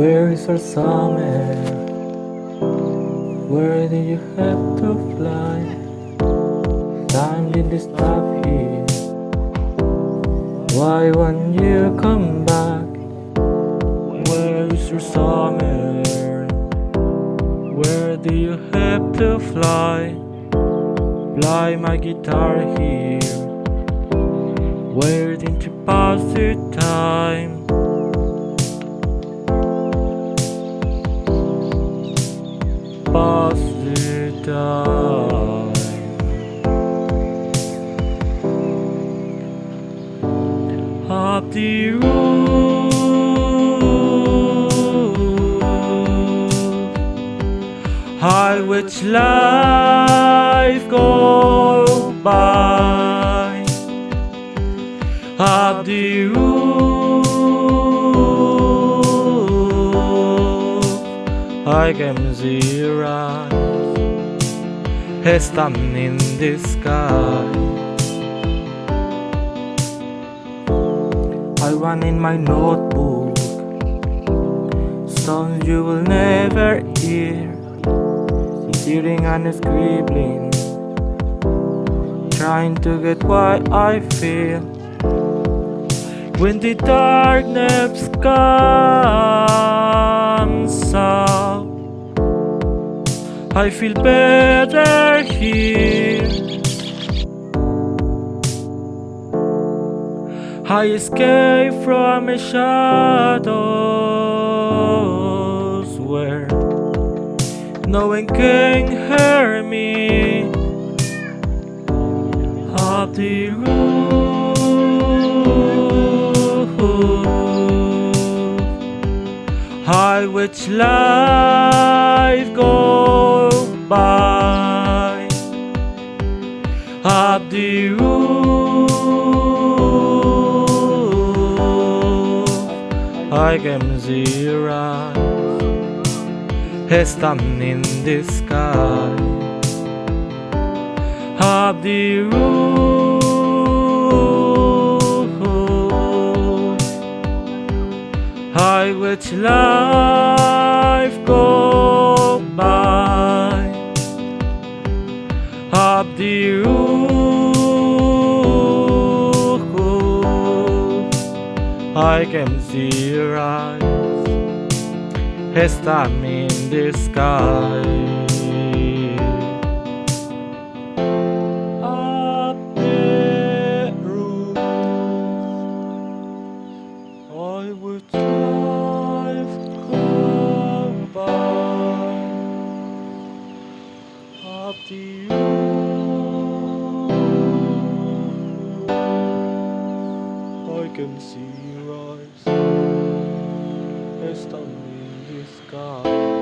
is our summer? Where did you have to fly? Time did you stop here? Why won't you come back? Where is your summer? Where do you have to fly? Fly my guitar here. Where did you pass your time? Time. Up the roof, high which life go by. Up the roof, I can see your eyes, stand in the sky. I run in my notebook. Songs you will never hear. Sitting and scribbling. Trying to get what I feel. When the darkness comes I feel better here I escape from the shadows where no one can hear me. Up the roof, high which life go by. Up the roof. I can see your eyes stand in the sky Up the roof I can see your eyes stand in the sky. Up the roof, I would life go by. Up the can see your eyes. Stand in the sky.